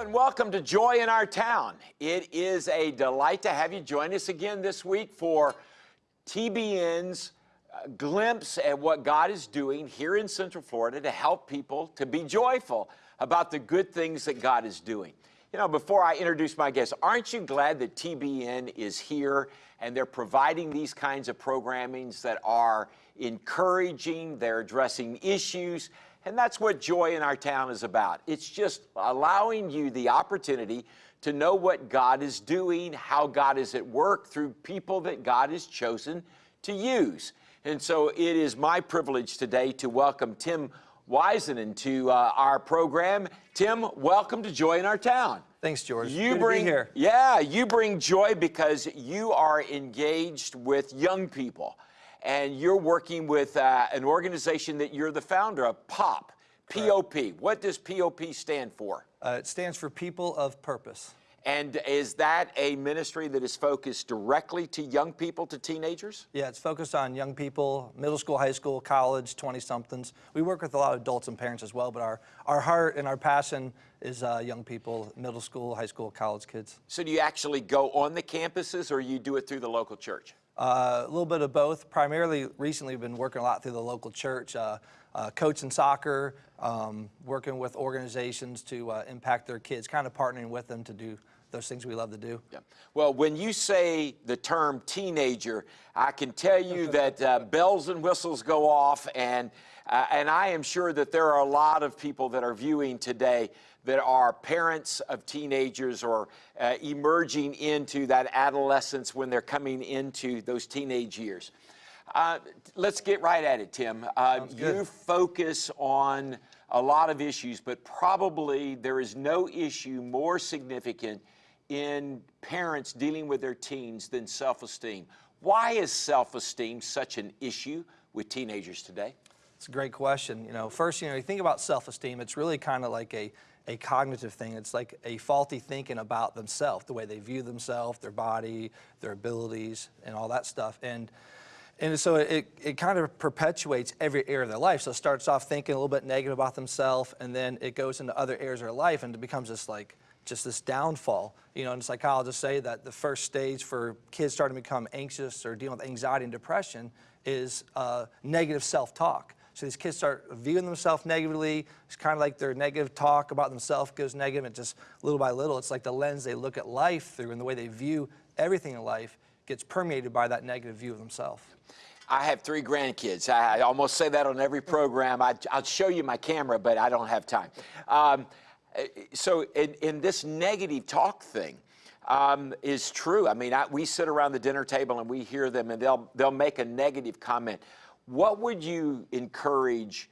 and welcome to Joy in Our Town. It is a delight to have you join us again this week for TBN's uh, glimpse at what God is doing here in Central Florida to help people to be joyful about the good things that God is doing. You know, before I introduce my guests, aren't you glad that TBN is here and they're providing these kinds of programmings that are encouraging, they're addressing issues, and that's what joy in our town is about. It's just allowing you the opportunity to know what God is doing, how God is at work through people that God has chosen to use. And so it is my privilege today to welcome Tim Wisenan to uh, our program. Tim, welcome to Joy in Our Town. Thanks, George. You Good bring here. Yeah, you bring joy because you are engaged with young people and you're working with uh, an organization that you're the founder of, POP. POP. What does POP stand for? Uh, it stands for People of Purpose. And is that a ministry that is focused directly to young people, to teenagers? Yeah, it's focused on young people, middle school, high school, college, 20-somethings. We work with a lot of adults and parents as well, but our, our heart and our passion is uh, young people, middle school, high school, college kids. So do you actually go on the campuses or you do it through the local church? Uh, a little bit of both. Primarily, recently, we've been working a lot through the local church, uh, uh, coaching soccer, um, working with organizations to uh, impact their kids, kind of partnering with them to do those things we love to do. Yeah. Well, when you say the term teenager, I can tell you that uh, bells and whistles go off, and uh, and I am sure that there are a lot of people that are viewing today that are parents of teenagers or uh, emerging into that adolescence when they're coming into those teenage years. Uh, let's get right at it, Tim. Uh, you focus on a lot of issues, but probably there is no issue more significant in parents dealing with their teens than self-esteem. Why is self-esteem such an issue with teenagers today? It's a great question. You know, first, you know, you think about self-esteem, it's really kind of like a a cognitive thing. It's like a faulty thinking about themselves, the way they view themselves, their body, their abilities, and all that stuff. And and so it, it kind of perpetuates every area of their life. So it starts off thinking a little bit negative about themselves, and then it goes into other areas of their life, and it becomes this like just this downfall. You know, and psychologists say that the first stage for kids starting to become anxious or dealing with anxiety and depression is uh, negative self-talk. So these kids start viewing themselves negatively. It's kind of like their negative talk about themselves goes negative, and just little by little, it's like the lens they look at life through and the way they view everything in life gets permeated by that negative view of themselves. I have three grandkids. I, I, almost say that on every program. I, will show you my camera, but I don't have time. Um, so in, in, this negative talk thing um, is true. I mean, I, we sit around the dinner table and we hear them and they'll, they'll make a negative comment. What would you encourage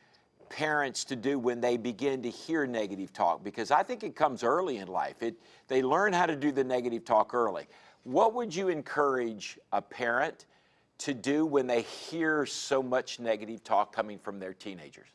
parents to do when they begin to hear negative talk? Because I think it comes early in life. It, they learn how to do the negative talk early. What would you encourage a parent to do when they hear so much negative talk coming from their teenagers?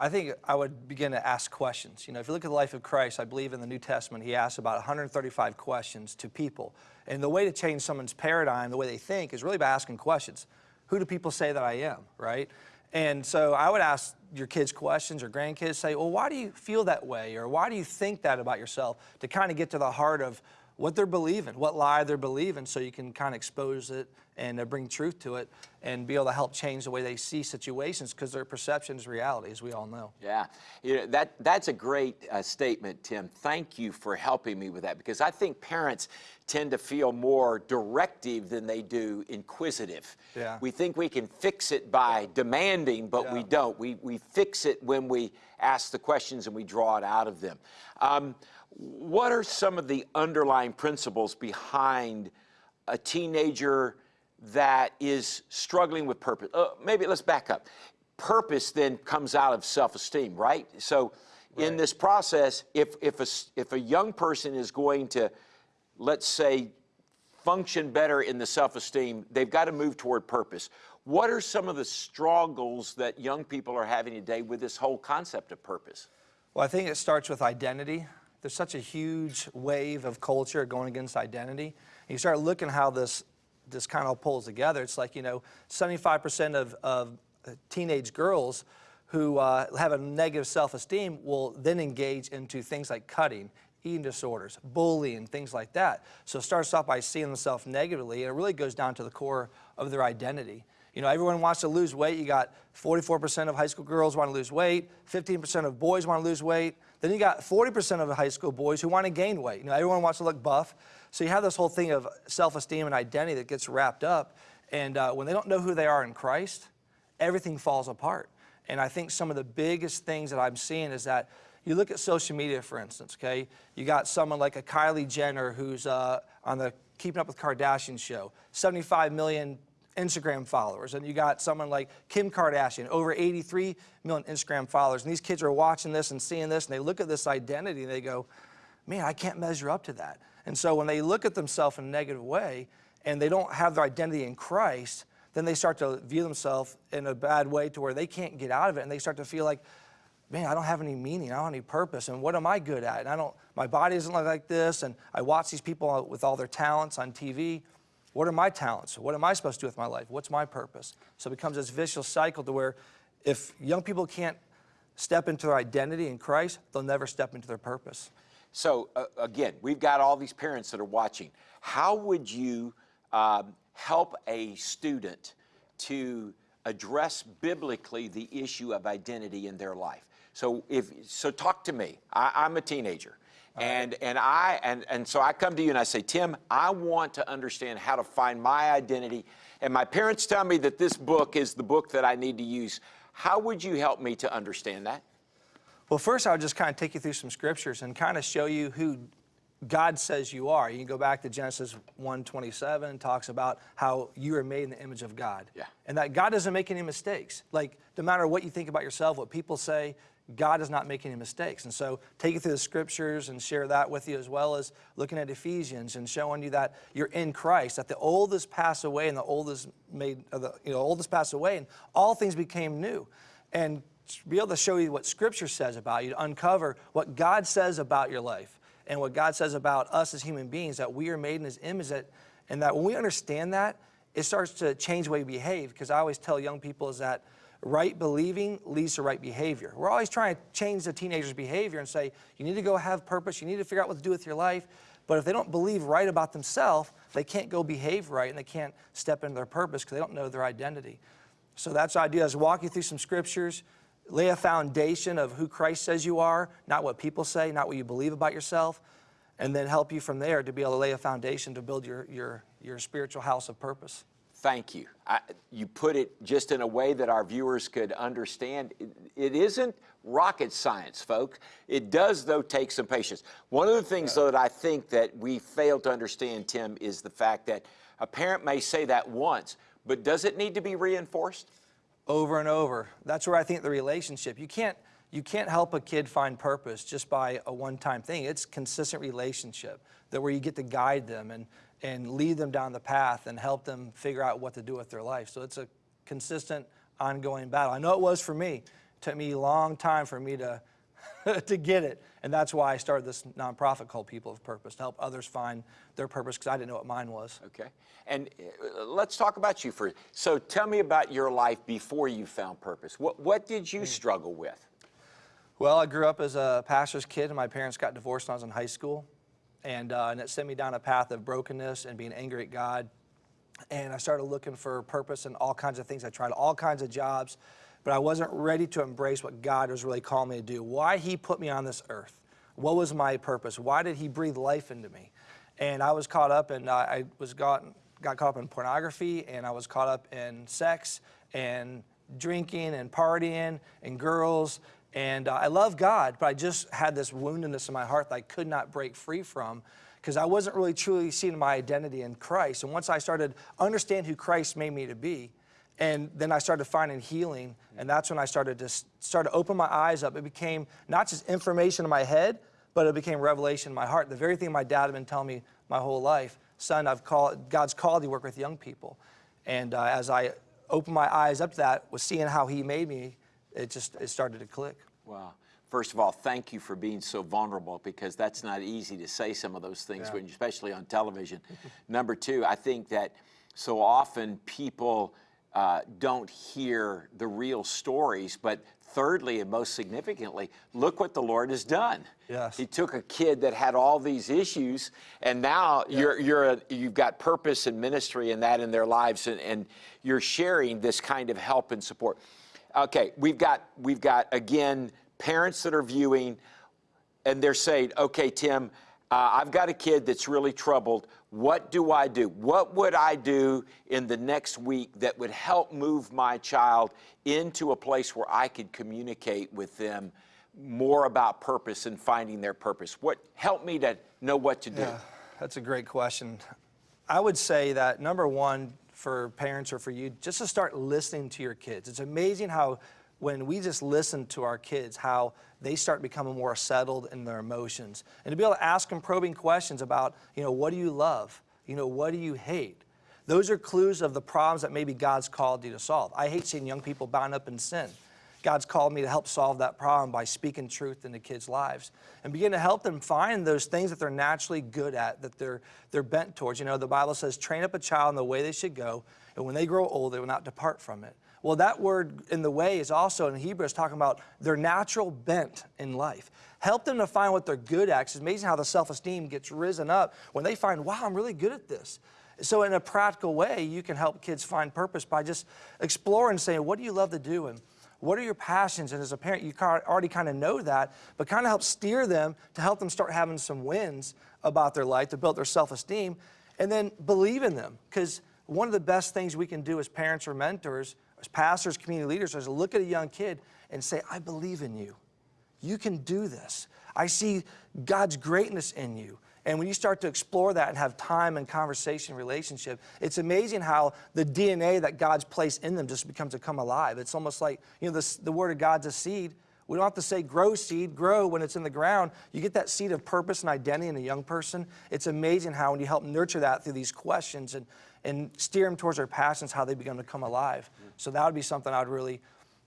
I think I would begin to ask questions. You know, if you look at the life of Christ, I believe in the New Testament, he asks about 135 questions to people. And the way to change someone's paradigm, the way they think, is really by asking questions who do people say that I am, right? And so I would ask your kids questions or grandkids, say, well, why do you feel that way? Or why do you think that about yourself? To kind of get to the heart of what they're believing, what lie they're believing, so you can kind of expose it and uh, bring truth to it and be able to help change the way they see situations because their perception is reality, as we all know. Yeah, you know, that, that's a great uh, statement, Tim. Thank you for helping me with that because I think parents tend to feel more directive than they do inquisitive. Yeah. We think we can fix it by demanding, but yeah. we don't. We, we fix it when we ask the questions and we draw it out of them. Um, what are some of the underlying principles behind a teenager that is struggling with purpose? Uh, maybe let's back up. Purpose then comes out of self-esteem, right? So right. in this process, if, if, a, if a young person is going to, let's say, function better in the self-esteem, they've got to move toward purpose. What are some of the struggles that young people are having today with this whole concept of purpose? Well, I think it starts with identity there's such a huge wave of culture going against identity. And you start looking how this, this kind of pulls together. It's like, you know, 75% of, of teenage girls who uh, have a negative self-esteem will then engage into things like cutting, eating disorders, bullying, things like that. So it starts off by seeing themselves negatively, and it really goes down to the core of their identity. You know, everyone wants to lose weight. You got 44% of high school girls want to lose weight, 15% of boys want to lose weight. Then you got 40% of the high school boys who want to gain weight. You know, everyone wants to look buff. So you have this whole thing of self-esteem and identity that gets wrapped up. And uh, when they don't know who they are in Christ, everything falls apart. And I think some of the biggest things that I'm seeing is that you look at social media, for instance, okay? You got someone like a Kylie Jenner who's uh, on the Keeping Up with Kardashian show, 75 million Instagram followers. And you got someone like Kim Kardashian, over 83 million Instagram followers. And these kids are watching this and seeing this, and they look at this identity and they go, man, I can't measure up to that. And so when they look at themselves in a negative way and they don't have their identity in Christ, then they start to view themselves in a bad way to where they can't get out of it and they start to feel like, man, I don't have any meaning, I don't have any purpose, and what am I good at? And I don't, my body doesn't look like this, and I watch these people with all their talents on TV. What are my talents? What am I supposed to do with my life? What's my purpose? So it becomes this vicious cycle to where if young people can't step into their identity in Christ, they'll never step into their purpose. So uh, again, we've got all these parents that are watching. How would you um, help a student to address biblically the issue of identity in their life? So if so, talk to me. I, am a teenager, and and I and and so I come to you and I say, Tim, I want to understand how to find my identity. And my parents tell me that this book is the book that I need to use. How would you help me to understand that? Well, first, I'll just kind of take you through some scriptures and kind of show you who God says you are. You can go back to Genesis 1:27, talks about how you are made in the image of God. Yeah. And that God doesn't make any mistakes. Like, no matter what you think about yourself, what people say, God does not make any mistakes. And so, take you through the scriptures and share that with you, as well as looking at Ephesians and showing you that you're in Christ, that the old is passed away and the old is made, uh, the, you know, old is passed away and all things became new. And be able to show you what Scripture says about you, to uncover what God says about your life and what God says about us as human beings, that we are made in His image, that, and that when we understand that, it starts to change the way we behave. Because I always tell young people is that right believing leads to right behavior. We're always trying to change the teenager's behavior and say, you need to go have purpose, you need to figure out what to do with your life. But if they don't believe right about themselves, they can't go behave right and they can't step into their purpose because they don't know their identity. So that's the idea is walk you through some scriptures, lay a foundation of who Christ says you are, not what people say, not what you believe about yourself, and then help you from there to be able to lay a foundation to build your, your, your spiritual house of purpose. Thank you. I, you put it just in a way that our viewers could understand. It, it isn't rocket science, folks. It does, though, take some patience. One of the things, though, that I think that we fail to understand, Tim, is the fact that a parent may say that once, but does it need to be reinforced? over and over. That's where I think the relationship, you can't, you can't help a kid find purpose just by a one-time thing. It's consistent relationship that where you get to guide them and, and lead them down the path and help them figure out what to do with their life. So it's a consistent, ongoing battle. I know it was for me. It took me a long time for me to, to get it. And that's why I started this nonprofit called People of Purpose, to help others find their purpose because I didn't know what mine was. Okay. And uh, let's talk about you for, so tell me about your life before you found purpose. What, what did you struggle with? Well, I grew up as a pastor's kid, and my parents got divorced when I was in high school. And, uh, and it sent me down a path of brokenness and being angry at God. And I started looking for purpose and all kinds of things. I tried all kinds of jobs but I wasn't ready to embrace what God was really calling me to do. Why He put me on this earth. What was my purpose? Why did He breathe life into me? And I was caught up and uh, I was got, got caught up in pornography and I was caught up in sex and drinking and partying and girls. And uh, I love God, but I just had this woundedness in my heart that I could not break free from because I wasn't really truly seeing my identity in Christ. And once I started understand who Christ made me to be, and then I started finding healing, and that's when I started to start to open my eyes up. It became not just information in my head, but it became revelation in my heart. The very thing my dad had been telling me my whole life, son, I've called, God's called you to work with young people. And uh, as I opened my eyes up to that, was seeing how he made me, it just it started to click. Wow. First of all, thank you for being so vulnerable because that's not easy to say some of those things, Yeah. when, especially on television. Number two, I think that so often people uh, don't hear the real stories. But thirdly, and most significantly, look what the Lord has done. Yes. He took a kid that had all these issues, and now you're, you're a, you've got purpose and ministry and that in their lives, and, and you're sharing this kind of help and support. Okay, we've got, we've got again, parents that are viewing, and they're saying, okay, Tim, uh, I've got a kid that's really troubled. What do I do? What would I do in the next week that would help move my child into a place where I could communicate with them more about purpose and finding their purpose? What help me to know what to do? Yeah, that's a great question. I would say that number one for parents or for you, just to start listening to your kids. It's amazing how when we just listen to our kids, how they start becoming more settled in their emotions. And to be able to ask them probing questions about, you know, what do you love? You know, what do you hate? Those are clues of the problems that maybe God's called you to solve. I hate seeing young people bound up in sin. God's called me to help solve that problem by speaking truth into kids' lives and begin to help them find those things that they're naturally good at, that they're, they're bent towards. You know, the Bible says, train up a child in the way they should go, and when they grow old, they will not depart from it. Well, that word in the way is also in Hebrew talking about their natural bent in life. Help them to find what they're good at. It's amazing how the self-esteem gets risen up when they find, wow, I'm really good at this. So in a practical way, you can help kids find purpose by just exploring saying, what do you love to do? And what are your passions? And as a parent, you already kind of know that, but kind of help steer them to help them start having some wins about their life, to build their self-esteem, and then believe in them. Because one of the best things we can do as parents or mentors, as pastors, community leaders, is look at a young kid and say, I believe in you. You can do this. I see God's greatness in you. And when you start to explore that and have time and conversation, relationship, it's amazing how the DNA that God's placed in them just becomes to come alive. It's almost like, you know, the word of God's a seed. We don't have to say grow seed, grow when it's in the ground. You get that seed of purpose and identity in a young person. It's amazing how when you help nurture that through these questions and, and steer them towards their passions, how they begin to come alive. So that would be something I would really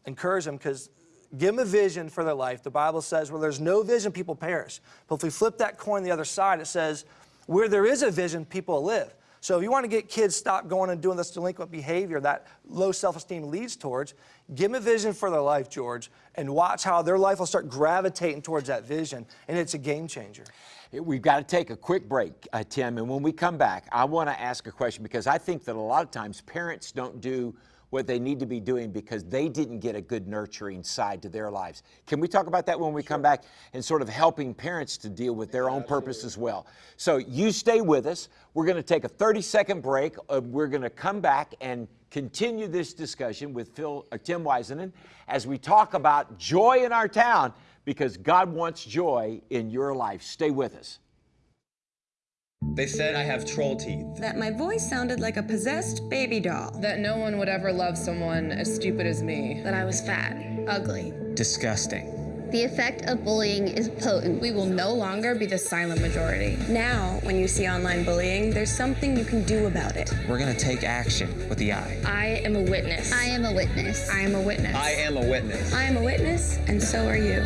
encourage them because Give them a vision for their life. The Bible says, where there's no vision, people perish. But if we flip that coin the other side, it says, where there is a vision, people live. So if you want to get kids stop going and doing this delinquent behavior that low self-esteem leads towards, give them a vision for their life, George, and watch how their life will start gravitating towards that vision, and it's a game changer. We've got to take a quick break, uh, Tim, and when we come back, I want to ask a question because I think that a lot of times parents don't do what they need to be doing because they didn't get a good nurturing side to their lives. Can we talk about that when we sure. come back and sort of helping parents to deal with their yeah, own absolutely. purpose as well? So you stay with us. We're going to take a 30 second break. Uh, we're going to come back and continue this discussion with Phil, uh, Tim Wisenan as we talk about joy in our town because God wants joy in your life. Stay with us. They said I have troll teeth. That my voice sounded like a possessed baby doll. That no one would ever love someone as stupid as me. That I was fat, ugly. Disgusting. The effect of bullying is potent. We will no longer be the silent majority. Now, when you see online bullying, there's something you can do about it. We're gonna take action with the I. I am a witness. I am a witness. I am a witness. I am a witness. I am a witness, and so are you.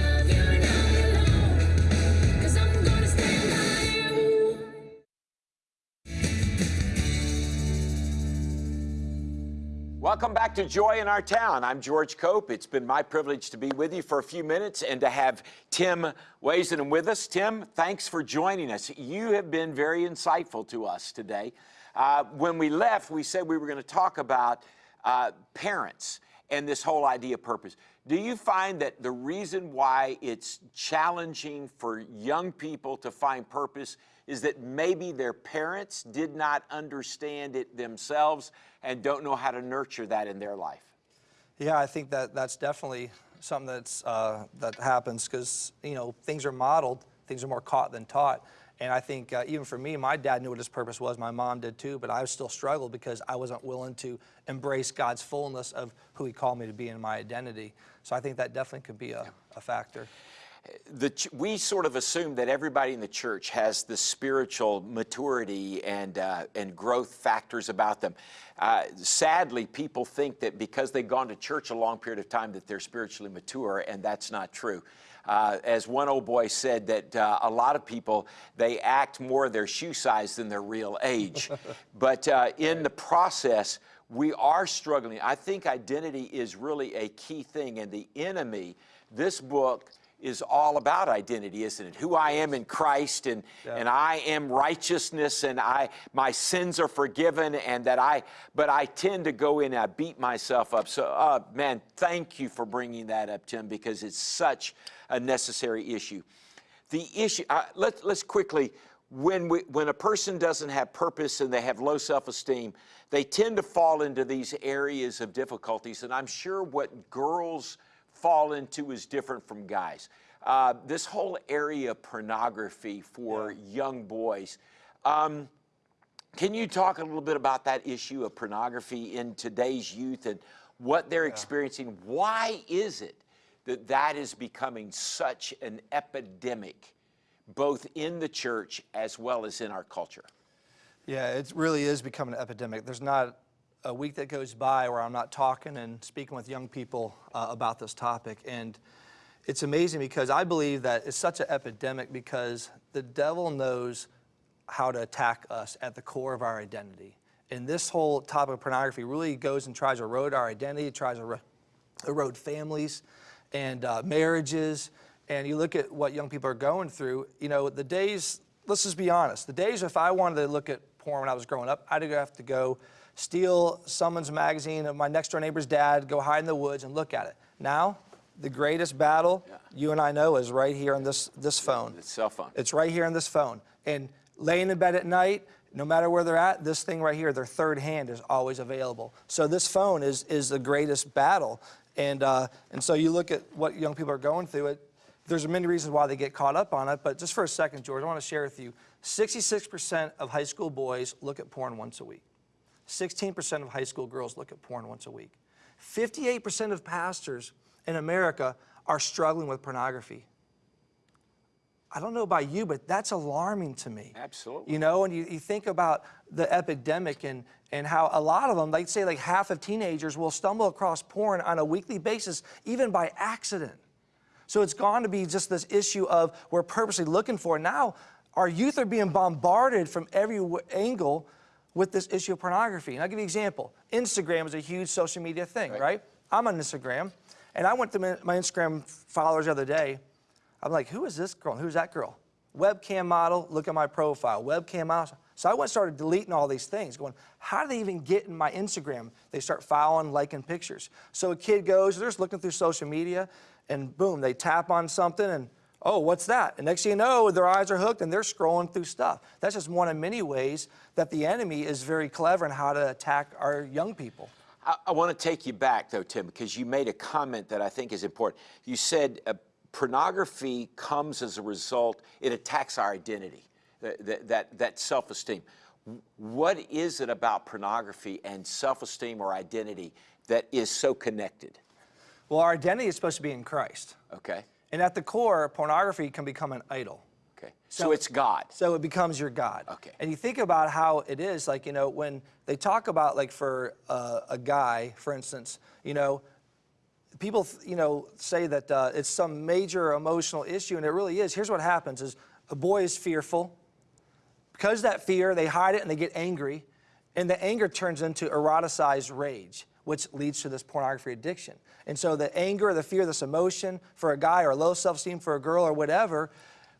Welcome back to Joy in Our Town. I'm George Cope. It's been my privilege to be with you for a few minutes and to have Tim Wisenan with us. Tim, thanks for joining us. You have been very insightful to us today. Uh, when we left, we said we were going to talk about uh, parents and this whole idea of purpose. Do you find that the reason why it's challenging for young people to find purpose is that maybe their parents did not understand it themselves and don't know how to nurture that in their life? Yeah, I think that that's definitely something that's, uh, that happens because, you know, things are modeled, things are more caught than taught. And I think uh, even for me, my dad knew what his purpose was, my mom did too, but I still struggled because I wasn't willing to embrace God's fullness of who he called me to be in my identity. So I think that definitely could be a, a factor the, we sort of assume that everybody in the church has the spiritual maturity and, uh, and growth factors about them. Uh, sadly, people think that because they've gone to church a long period of time that they're spiritually mature, and that's not true. Uh, as one old boy said, that uh, a lot of people they act more their shoe size than their real age. but uh, in the process, we are struggling. I think identity is really a key thing, and the enemy. This book is all about identity, isn't it? Who I am in Christ and, and I am righteousness and I my sins are forgiven and that I but I tend to go in and I beat myself up. So uh, man, thank you for bringing that up, Tim, because it's such a necessary issue. The issue, uh, let, let's quickly, when, we, when a person doesn't have purpose and they have low self-esteem, they tend to fall into these areas of difficulties. And I'm sure what girls fall into is different from guys. Uh, this whole area of pornography for young boys. Um, can you talk a little bit about that issue of pornography in today's youth and what they're experiencing? Why is it that that is becoming such an epidemic, both in the church as well as in our culture? Yeah, it really is becoming an epidemic. There's not a week that goes by where I'm not talking and speaking with young people uh, about this topic. And it's amazing because I believe that it's such an epidemic because the devil knows how to attack us at the core of our identity. And this whole topic of pornography really goes and tries to erode our identity, tries to erode families and uh, marriages. And you look at what young people are going through, you know, the days, let's just be honest, the days if I wanted to look at porn when I was growing up, I'd have to go steal someone's magazine of my next door neighbor's dad, go hide in the woods and look at it. Now, the greatest battle you and I know is right here on this, this phone. The cell phone. It's right here on this phone. And laying in bed at night, no matter where they're at, this thing right here, their third hand is always available. So this phone is, is the greatest battle. And, uh, and so you look at what young people are going through, it, there's many reasons why they get caught up on it, but just for a second, George, I want to share with you, 66% of high school boys look at porn once a week. 16% of high school girls look at porn once a week. 58% of pastors in America are struggling with pornography. I don't know about you, but that's alarming to me. Absolutely. You know, and you, you think about the epidemic and, and how a lot of them, like say like half of teenagers will stumble across porn on a weekly basis, even by accident. So it's gone to be just this issue of we're purposely looking for. Now our youth are being bombarded from every angle with this issue of pornography. And I'll give you an example. Instagram is a huge social media thing, right? I'm on Instagram, and I went to my my Instagram followers the other day. I'm like, who is this girl and who's that girl? Webcam model, look at my profile. Webcam model. So I went and started deleting all these things, going, how do they even get in my Instagram? They start following, liking pictures. So a kid goes, they're just looking through social media, and boom, they tap on something, and oh, what's that? And next thing you know, their eyes are hooked and they're scrolling through stuff. That's just one of many ways that the enemy is very clever in how to attack our young people. I, I want to take you back, though, Tim, because you made a comment that I think is important. You said uh, pornography comes as a result, it attacks our identity, that, that, that, that self esteem. What is it about pornography and self esteem or identity that is so connected? Well, our identity is supposed to be in Christ. Okay, And at the core, pornography can become an idol. okay. So, So- it's God. So it becomes your God. Okay. And you think about how it is, like, you know, when they talk about, like, for uh, a guy, for instance, you know, people, you know, say that uh, it's some major emotional issue, and it really is. Here's what happens is a boy is fearful. Because of that fear, they hide it and they get angry. And the anger turns into eroticized rage, which leads to this pornography addiction. And so the anger, the fear, this emotion for a guy or low self-esteem for a girl or whatever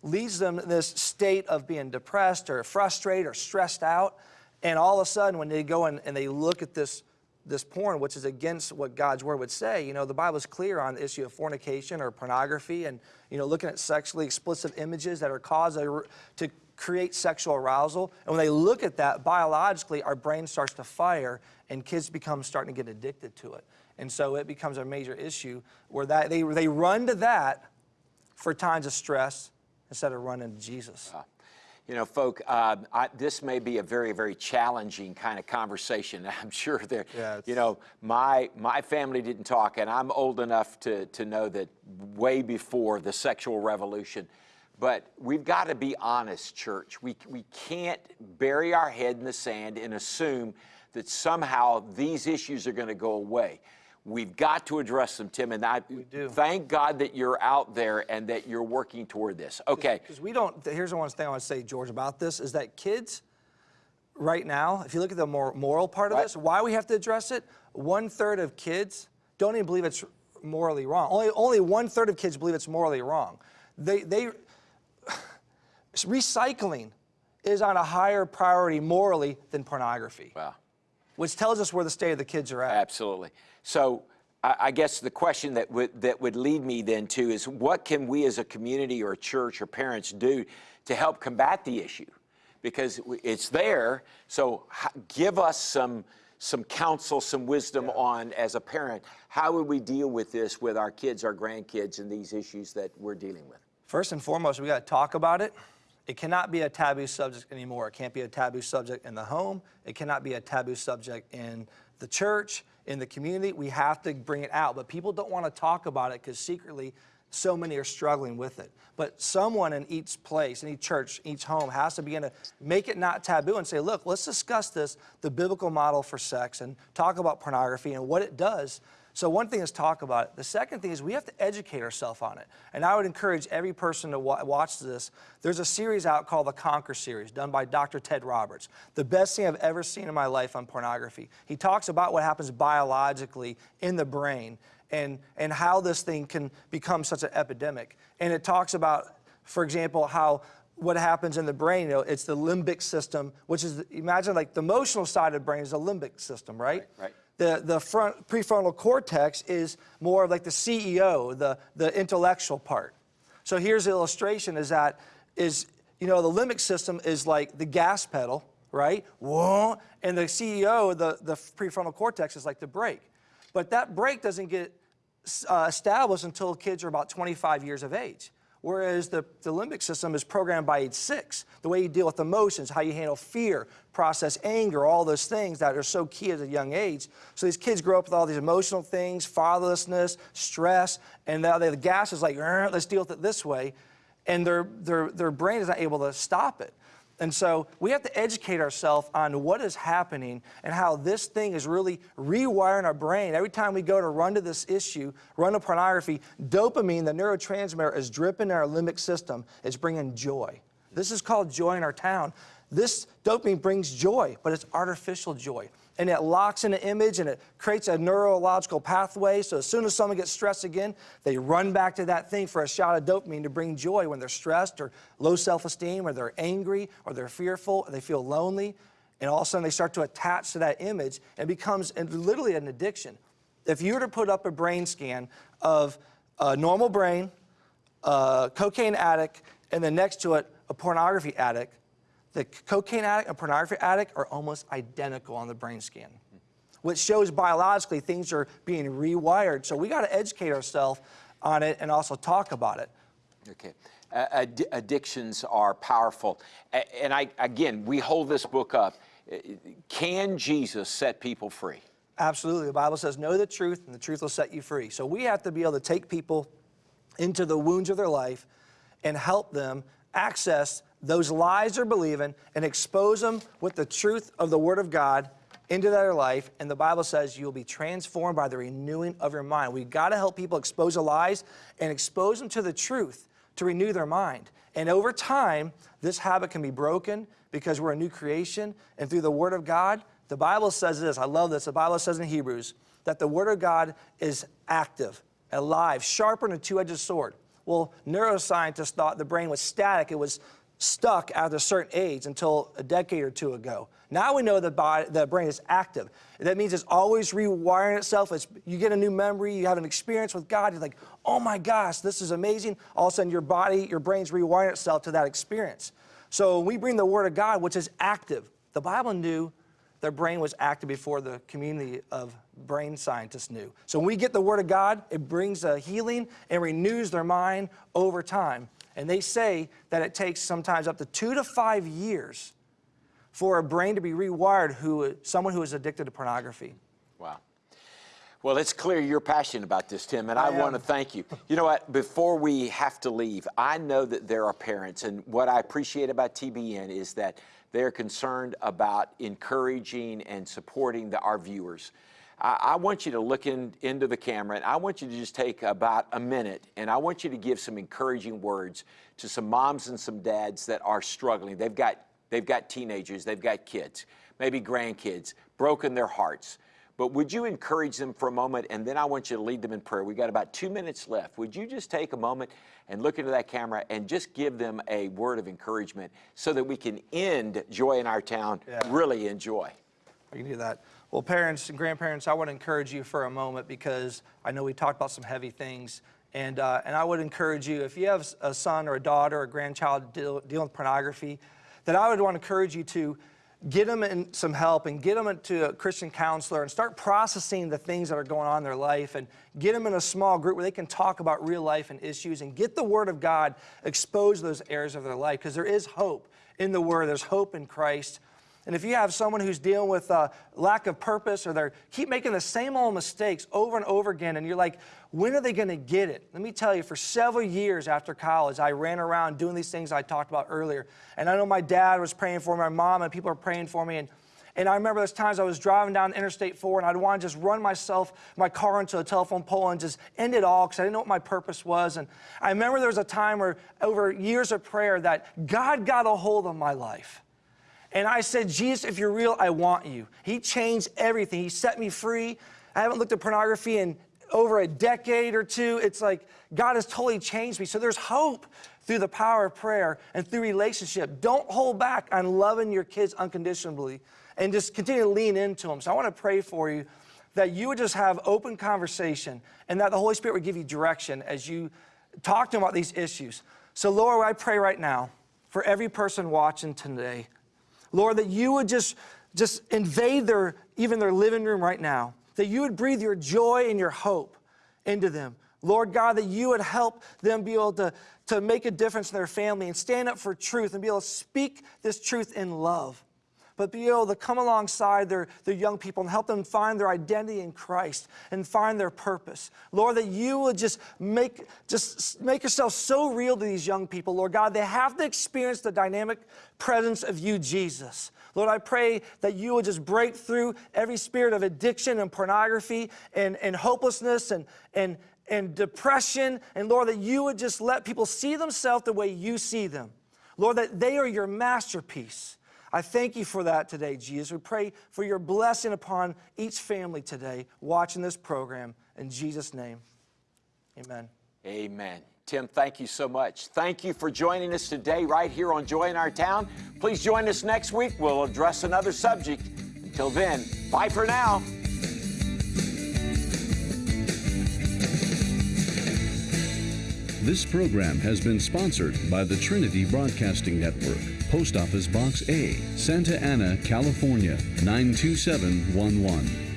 leads them this state of being depressed or frustrated or stressed out. And all of a sudden, when they go in and they look at this, this porn, which is against what God's word would say, you know, the Bible's clear on the issue of fornication or pornography and, you know, looking at sexually explicit images that are caused to create sexual arousal. And when they look at that, biologically, our brain starts to fire and kids become starting to get addicted to it. And so it becomes a major issue where that, they, they run to that for times of stress instead of running to Jesus. You know, folk, uh, I, this may be a very, very challenging kind of conversation. I'm sure there, Yeah, you know, my, my family didn't talk, and I'm old enough to, to know that way before the sexual revolution. But we've got to be honest, church. We, we can't bury our head in the sand and assume that somehow these issues are going to go away. We've got to address them, Tim, and I do. thank God that you're out there and that you're working toward this. Okay. Because we don't, here's the one thing I want to say, George, about this is that kids right now, if you look at the more moral part of Right. this, why we have to address it, one third of kids don't even believe it's morally wrong. Only, only one third of kids believe it's morally wrong. They, they, recycling is on a higher priority morally than pornography, Wow. which tells us where the state of the kids are at. Absolutely. So I, I guess the question that would that would lead me then to is what can we as a community or a church or parents do to help combat the issue? Because it's there. So give us some some counsel, some wisdom on as a parent how would we deal with this with our kids, our grandkids, and these issues that we're dealing with. First and foremost, we got to talk about it. It cannot be a taboo subject anymore. It can't be a taboo subject in the home. It cannot be a taboo subject in the church, in the community. We have to bring it out. But people don't want to talk about it because secretly, so many are struggling with it. But someone in each place, in each church, each home has to begin to make it not taboo and say, look, let's discuss this, the biblical model for sex, and talk about pornography and what it does so one thing is talk about it. The second thing is we have to educate ourselves on it. And I would encourage every person to wa- watch this. There's a series out called the Conquer series done by Dr. Ted Roberts. The best thing I've ever seen in my life on pornography. He talks about what happens biologically in the brain and, and how this thing can become such an epidemic. And it talks about, for example, how what happens in the brain, you know, it's the limbic system, which is, imagine like the emotional side of the brain is the limbic system, right? Right, right. The, the front prefrontal cortex is more of like the CEO, the, the intellectual part. So here's the illustration is that is, you know, the limbic system is like the gas pedal, right? Whoa, and the CEO, the, the prefrontal cortex is like the brake. But that brake doesn't get uh, established until kids are about 25 years of age. Whereas the, the limbic system is programmed by age six. The way you deal with emotions, how you handle fear, process anger, all those things that are so key at a young age. So these kids grow up with all these emotional things, fatherlessness, stress, and now the gas is like, let's deal with it this way. And their, their, their brain is not able to stop it. And so we have to educate ourselves on what is happening and how this thing is really rewiring our brain. Every time we go to run to this issue, run to pornography, dopamine, the neurotransmitter, is dripping in our limbic system. It's bringing joy. This is called joy in our town. This dopamine brings joy, but it's artificial joy. And it locks in an image and it creates a neurological pathway. So as soon as someone gets stressed again, they run back to that thing for a shot of dopamine to bring joy when they're stressed or low self-esteem or they're angry or they're fearful or they feel lonely. And all of a sudden they start to attach to that image and it becomes literally an addiction. If you were to put up a brain scan of a normal brain, a cocaine addict, and then next to it, a pornography addict, the cocaine addict and pornography addict are almost identical on the brain scan, which shows biologically things are being rewired. So we got to educate ourselves on it and also talk about it. Okay. Uh, ad- addictions are powerful. And I, again, we hold this book up. Uh, Can Jesus set people free? Absolutely. The Bible says, know the truth, and the truth will set you free. So we have to be able to take people into the wounds of their life and help them access those lies they're believing and expose them with the truth of the Word of God into their life. And the Bible says you'll be transformed by the renewing of your mind. We've got to help people expose the lies and expose them to the truth to renew their mind. And over time, this habit can be broken because we're a new creation. And through the Word of God, the Bible says this I love this. The Bible says in Hebrews that the Word of God is active, alive, sharper than a two edged sword. Well, neuroscientists thought the brain was static, it was stuck at a certain age until a decade or two ago. Now we know the, body, the brain is active. That means it's always rewiring itself. It's, you get a new memory, you have an experience with God, you're like, oh my gosh, this is amazing. All of a sudden, your body, your brain's rewiring itself to that experience. So we bring the Word of God, which is active. The Bible knew their brain was active before the community of brain scientists knew. So when we get the Word of God, it brings a healing and renews their mind over time. And they say that it takes sometimes up to two to five years for a brain to be rewired who someone who is addicted to pornography. Wow. Well, it's clear you're passionate about this, Tim, and I, I want to thank you. You know what? Before we have to leave, I know that there are parents, and what I appreciate about TBN is that they're concerned about encouraging and supporting the, our viewers. I, I want you to look in, into the camera and I want you to just take about a minute and I want you to give some encouraging words to some moms and some dads that are struggling. They've got, they've got teenagers, they've got kids, maybe grandkids, broken their hearts. But would you encourage them for a moment and then I want you to lead them in prayer? We've got about two minutes left. Would you just take a moment and look into that camera and just give them a word of encouragement so that we can end Joy in Our Town, Yeah. really enjoy? I can do that. Well, parents and grandparents, I want to encourage you for a moment because I know we talked about some heavy things. And, uh, and I would encourage you, if you have a son or a daughter or a grandchild deal, dealing with pornography, that I would want to encourage you to get them in some help and get them to a Christian counselor and start processing the things that are going on in their life and get them in a small group where they can talk about real life and issues and get the Word of God expose those areas of their life because there is hope in the Word. There's hope in Christ. And if you have someone who's dealing with uh, lack of purpose or they keep making the same old mistakes over and over again, and you're like, when are they going to get it? Let me tell you, for several years after college, I ran around doing these things I talked about earlier. And I know my dad was praying for me, my mom and people are praying for me. And, and I remember those times I was driving down Interstate 4 and I'd want to just run myself, my car into a telephone pole and just end it all because I didn't know what my purpose was. And I remember there was a time where, over years of prayer, that God got a hold of my life. And I said, Jesus, if you're real, I want you. He changed everything. He set me free. I haven't looked at pornography in over a decade or two. It's like God has totally changed me. So there's hope through the power of prayer and through relationship. Don't hold back on loving your kids unconditionally and just continue to lean into them. So I want to pray for you that you would just have open conversation and that the Holy Spirit would give you direction as you talk to them about these issues. So, Lord, I pray right now for every person watching today. Lord, that you would just, just invade their, even their living room right now, that you would breathe your joy and your hope into them. Lord God, that you would help them be able to, to make a difference in their family and stand up for truth and be able to speak this truth in love. But be able to come alongside their, their young people and help them find their identity in Christ and find their purpose. Lord, that you would just make, just make yourself so real to these young people, Lord God. They have to experience the dynamic presence of you, Jesus. Lord, I pray that you would just break through every spirit of addiction and pornography and, and hopelessness and, and, and depression. And Lord, that you would just let people see themselves the way you see them. Lord, that they are your masterpiece. I thank you for that today, Jesus. We pray for your blessing upon each family today watching this program. In Jesus' name, amen. Amen. Tim, thank you so much. Thank you for joining us today right here on Joy in Our Town. Please join us next week. We'll address another subject. Until then, bye for now. This program has been sponsored by the Trinity Broadcasting Network, Post Office Box A, Santa Ana, California 92711.